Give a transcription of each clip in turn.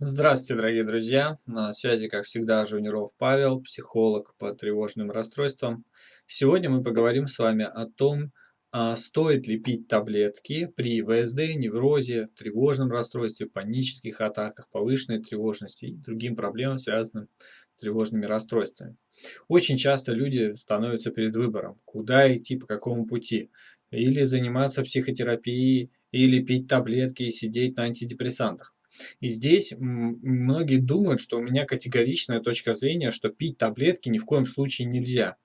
Здравствуйте, дорогие друзья! На связи, как всегда, Жуниров Павел, психолог по тревожным расстройствам. Сегодня мы поговорим с вами о том, а стоит ли пить таблетки при ВСД, неврозе, тревожном расстройстве, панических атаках, повышенной тревожности и другим проблемам, связанным с тревожными расстройствами. Очень часто люди становятся перед выбором, куда идти, по какому пути. Или заниматься психотерапией, или пить таблетки и сидеть на антидепрессантах. И здесь многие думают, что у меня категоричная точка зрения, что пить таблетки ни в коем случае нельзя.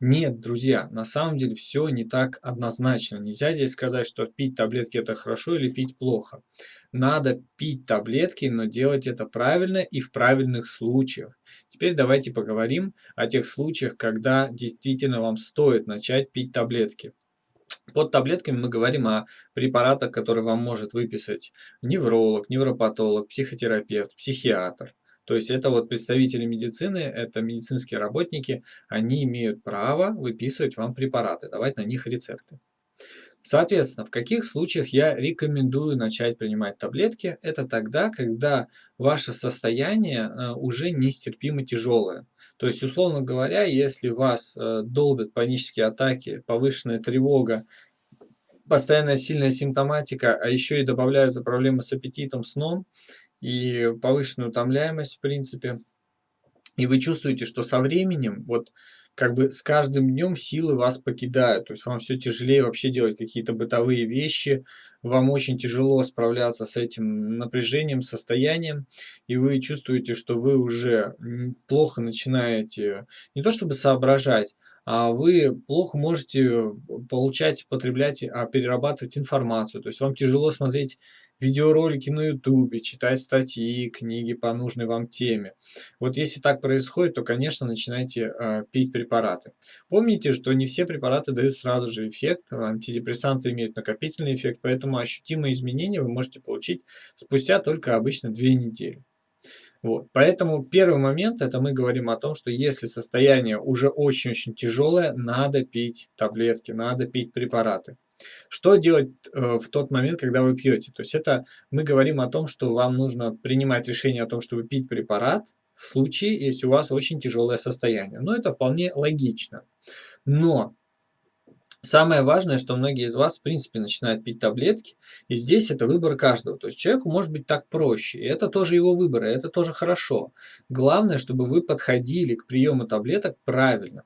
Нет, друзья, на самом деле все не так однозначно. Нельзя здесь сказать, что пить таблетки это хорошо или пить плохо. Надо пить таблетки, но делать это правильно и в правильных случаях. Теперь давайте поговорим о тех случаях, когда действительно вам стоит начать пить таблетки. Под таблетками мы говорим о препаратах, которые вам может выписать невролог, невропатолог, психотерапевт, психиатр. То есть это вот представители медицины, это медицинские работники, они имеют право выписывать вам препараты, давать на них рецепты. Соответственно, в каких случаях я рекомендую начать принимать таблетки? Это тогда, когда ваше состояние э, уже нестерпимо тяжелое. То есть, условно говоря, если вас э, долбят панические атаки, повышенная тревога, постоянная сильная симптоматика, а еще и добавляются проблемы с аппетитом, сном и повышенную утомляемость, в принципе, и вы чувствуете, что со временем вот как бы с каждым днем силы вас покидают, то есть вам все тяжелее вообще делать какие-то бытовые вещи, вам очень тяжело справляться с этим напряжением, состоянием, и вы чувствуете, что вы уже плохо начинаете не то чтобы соображать, а вы плохо можете получать, потреблять, а перерабатывать информацию. То есть вам тяжело смотреть видеоролики на ютубе, читать статьи, книги по нужной вам теме. Вот если так происходит, то, конечно, начинайте э, пить препараты. Помните, что не все препараты дают сразу же эффект, антидепрессанты имеют накопительный эффект, поэтому ощутимые изменения вы можете получить спустя только обычно две недели. Вот. Поэтому первый момент, это мы говорим о том, что если состояние уже очень-очень тяжелое, надо пить таблетки, надо пить препараты. Что делать э, в тот момент, когда вы пьете? То есть это мы говорим о том, что вам нужно принимать решение о том, чтобы пить препарат в случае, если у вас очень тяжелое состояние. Но это вполне логично. Но Самое важное, что многие из вас, в принципе, начинают пить таблетки, и здесь это выбор каждого. То есть человеку может быть так проще, и это тоже его выбор, и это тоже хорошо. Главное, чтобы вы подходили к приему таблеток правильно.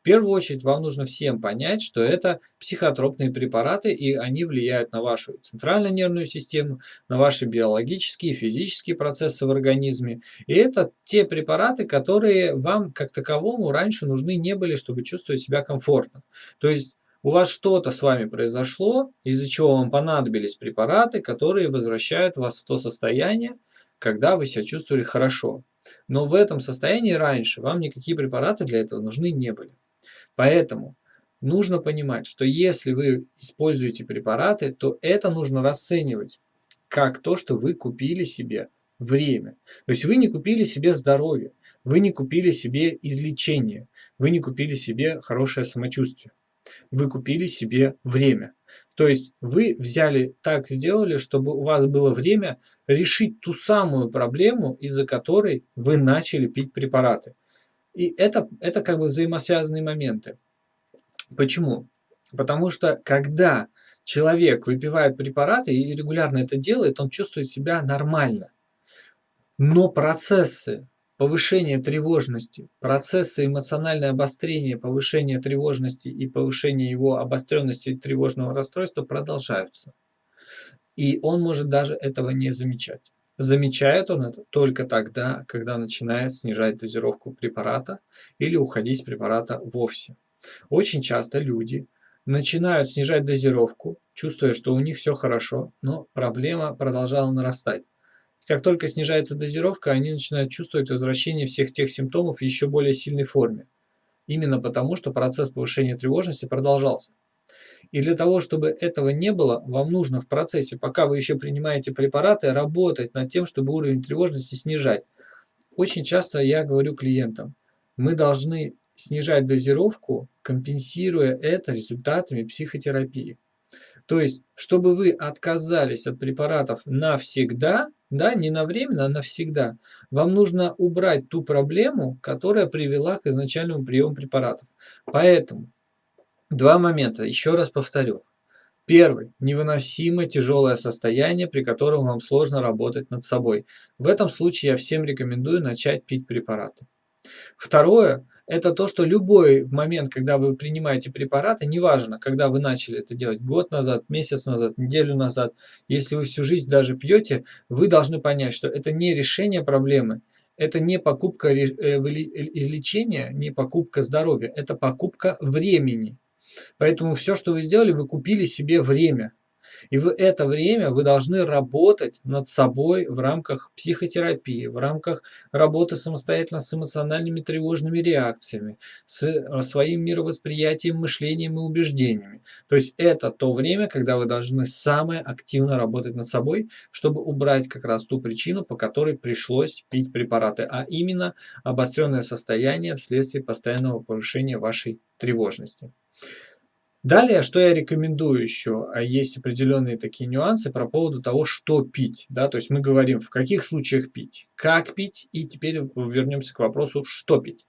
В первую очередь вам нужно всем понять, что это психотропные препараты, и они влияют на вашу центральную нервную систему, на ваши биологические и физические процессы в организме. И это те препараты, которые вам как таковому раньше нужны не были, чтобы чувствовать себя комфортно. То есть у вас что-то с вами произошло, из-за чего вам понадобились препараты, которые возвращают вас в то состояние, когда вы себя чувствовали хорошо. Но в этом состоянии раньше вам никакие препараты для этого нужны не были. Поэтому нужно понимать, что если вы используете препараты, то это нужно расценивать как то, что вы купили себе время. То есть вы не купили себе здоровье, вы не купили себе излечение, вы не купили себе хорошее самочувствие вы купили себе время. То есть вы взяли так сделали, чтобы у вас было время решить ту самую проблему, из-за которой вы начали пить препараты. И это, это как бы взаимосвязанные моменты. Почему? Потому что когда человек выпивает препараты и регулярно это делает, он чувствует себя нормально. Но процессы повышение тревожности, процессы эмоциональное обострение, повышение тревожности и повышение его обостренности тревожного расстройства продолжаются. И он может даже этого не замечать. Замечает он это только тогда, когда начинает снижать дозировку препарата или уходить с препарата вовсе. Очень часто люди начинают снижать дозировку, чувствуя, что у них все хорошо, но проблема продолжала нарастать. Как только снижается дозировка, они начинают чувствовать возвращение всех тех симптомов в еще более сильной форме. Именно потому, что процесс повышения тревожности продолжался. И для того, чтобы этого не было, вам нужно в процессе, пока вы еще принимаете препараты, работать над тем, чтобы уровень тревожности снижать. Очень часто я говорю клиентам, мы должны снижать дозировку, компенсируя это результатами психотерапии. То есть, чтобы вы отказались от препаратов навсегда – да, не на время, а навсегда. Вам нужно убрать ту проблему, которая привела к изначальному приему препаратов. Поэтому два момента, еще раз повторю. Первый. Невыносимо тяжелое состояние, при котором вам сложно работать над собой. В этом случае я всем рекомендую начать пить препараты. Второе – это то, что любой момент, когда вы принимаете препараты, неважно, когда вы начали это делать, год назад, месяц назад, неделю назад, если вы всю жизнь даже пьете, вы должны понять, что это не решение проблемы, это не покупка э, излечения, не покупка здоровья, это покупка времени. Поэтому все, что вы сделали, вы купили себе время. И в это время вы должны работать над собой в рамках психотерапии, в рамках работы самостоятельно с эмоциональными тревожными реакциями, с э, своим мировосприятием, мышлением и убеждениями. То есть это то время, когда вы должны самое активно работать над собой, чтобы убрать как раз ту причину, по которой пришлось пить препараты, а именно обостренное состояние вследствие постоянного повышения вашей тревожности. Далее, что я рекомендую еще, а есть определенные такие нюансы про поводу того, что пить. Да? То есть мы говорим, в каких случаях пить, как пить, и теперь вернемся к вопросу, что пить.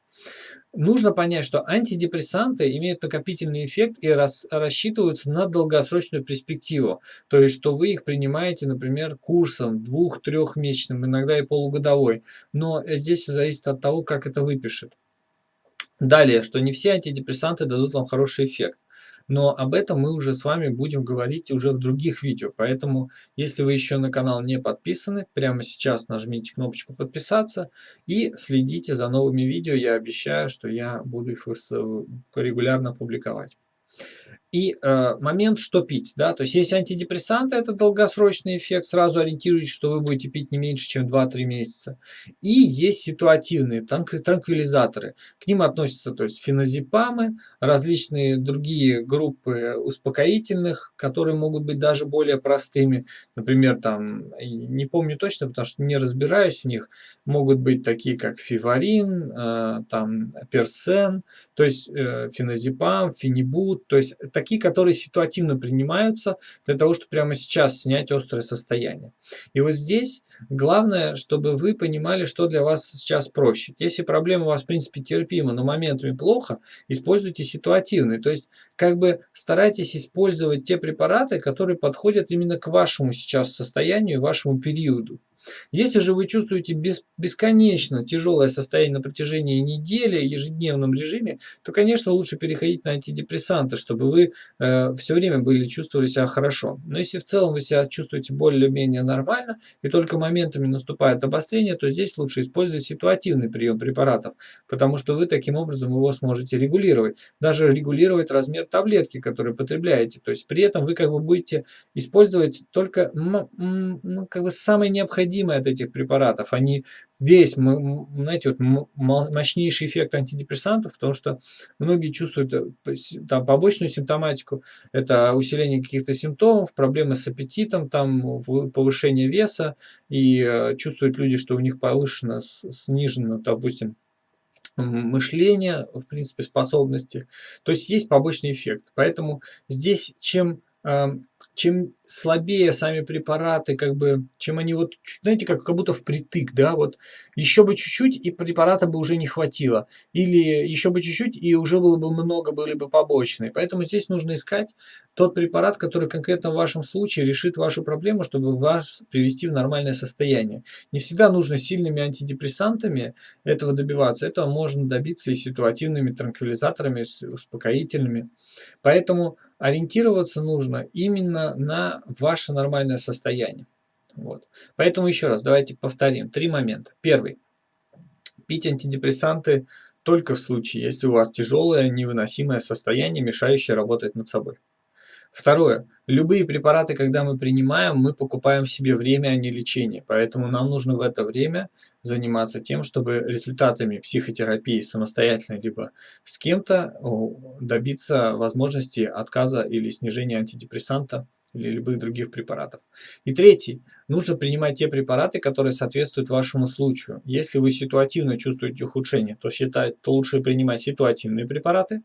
Нужно понять, что антидепрессанты имеют накопительный эффект и рас, рассчитываются на долгосрочную перспективу. То есть, что вы их принимаете, например, курсом двух-трехмесячным, иногда и полугодовой. Но здесь зависит от того, как это выпишет. Далее, что не все антидепрессанты дадут вам хороший эффект. Но об этом мы уже с вами будем говорить уже в других видео. Поэтому, если вы еще на канал не подписаны, прямо сейчас нажмите кнопочку подписаться и следите за новыми видео. Я обещаю, что я буду их регулярно публиковать. И э, момент, что пить, да, то есть если антидепрессанты, это долгосрочный эффект, сразу ориентируйтесь, что вы будете пить не меньше, чем 2-3 месяца. И есть ситуативные транквилизаторы, к ним относятся, то есть феназепамы, различные другие группы успокоительных, которые могут быть даже более простыми, например, там, не помню точно, потому что не разбираюсь в них, могут быть такие, как фиварин, э, там, персен, то есть э, феназепам, фенибут, то есть такие, которые ситуативно принимаются для того, чтобы прямо сейчас снять острое состояние. И вот здесь главное, чтобы вы понимали, что для вас сейчас проще. Если проблема у вас, в принципе, терпима, но моментами плохо, используйте ситуативные. То есть, как бы старайтесь использовать те препараты, которые подходят именно к вашему сейчас состоянию, вашему периоду. Если же вы чувствуете бесконечно тяжелое состояние на протяжении недели, ежедневном режиме, то, конечно, лучше переходить на антидепрессанты, чтобы вы э, все время были, чувствовали себя хорошо. Но если в целом вы себя чувствуете более-менее нормально, и только моментами наступает обострение, то здесь лучше использовать ситуативный прием препаратов, потому что вы таким образом его сможете регулировать. Даже регулировать размер таблетки, которую потребляете. То есть при этом вы как бы будете использовать только ну, как бы самое необходимое необходимы от этих препаратов. Они весь, знаете, вот мощнейший эффект антидепрессантов, потому что многие чувствуют э, там, побочную симптоматику, это усиление каких-то симптомов, проблемы с аппетитом, там, повышение веса, и э, чувствуют люди, что у них повышено, снижено, допустим, мышление, в принципе, способности. То есть есть побочный эффект. Поэтому здесь чем чем слабее сами препараты, как бы, чем они вот, знаете, как, как будто впритык, да, вот еще бы чуть-чуть, и препарата бы уже не хватило. Или еще бы чуть-чуть, и уже было бы много, были бы побочные. Поэтому здесь нужно искать тот препарат, который конкретно в вашем случае решит вашу проблему, чтобы вас привести в нормальное состояние. Не всегда нужно сильными антидепрессантами этого добиваться. Этого можно добиться и ситуативными транквилизаторами, успокоительными. Поэтому ориентироваться нужно именно на ваше нормальное состояние. Вот. Поэтому еще раз давайте повторим. Три момента. Первый. Пить антидепрессанты только в случае, если у вас тяжелое невыносимое состояние, мешающее работать над собой. Второе. Любые препараты, когда мы принимаем, мы покупаем себе время, а не лечение. Поэтому нам нужно в это время заниматься тем, чтобы результатами психотерапии самостоятельно либо с кем-то добиться возможности отказа или снижения антидепрессанта или любых других препаратов. И третий. Нужно принимать те препараты, которые соответствуют вашему случаю. Если вы ситуативно чувствуете ухудшение, то, считать, то лучше принимать ситуативные препараты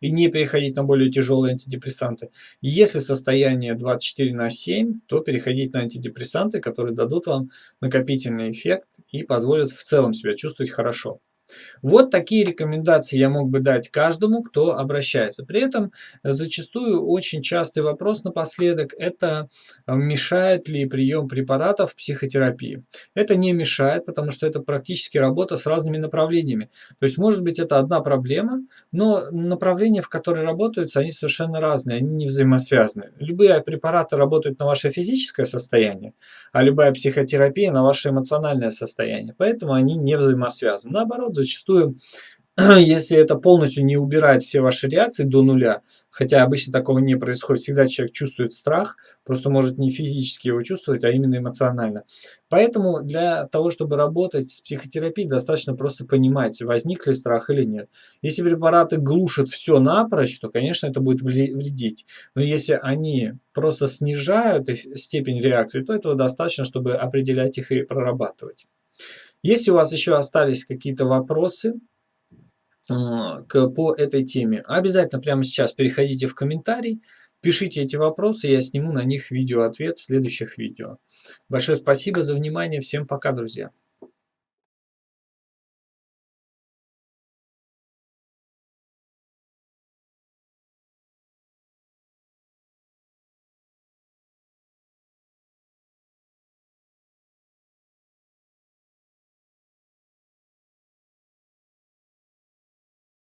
и не переходить на более тяжелые антидепрессанты. И если состояние 24 на 7, то переходить на антидепрессанты, которые дадут вам накопительный эффект и позволят в целом себя чувствовать хорошо. Вот такие рекомендации я мог бы дать каждому, кто обращается. При этом зачастую очень частый вопрос напоследок – это э, мешает ли прием препаратов психотерапии. Это не мешает, потому что это практически работа с разными направлениями. То есть может быть это одна проблема, но направления, в которые работаются, они совершенно разные, они не взаимосвязаны. Любые препараты работают на ваше физическое состояние, а любая психотерапия на ваше эмоциональное состояние. Поэтому они не взаимосвязаны. Наоборот, зачастую, если это полностью не убирает все ваши реакции до нуля, хотя обычно такого не происходит, всегда человек чувствует страх, просто может не физически его чувствовать, а именно эмоционально. Поэтому для того, чтобы работать с психотерапией, достаточно просто понимать, возник ли страх или нет. Если препараты глушат все напрочь, то, конечно, это будет вредить. Но если они просто снижают степень реакции, то этого достаточно, чтобы определять их и прорабатывать. Если у вас еще остались какие-то вопросы а, по этой теме, обязательно прямо сейчас переходите в комментарий, пишите эти вопросы, я сниму на них видео-ответ в следующих видео. Большое спасибо за внимание, всем пока, друзья!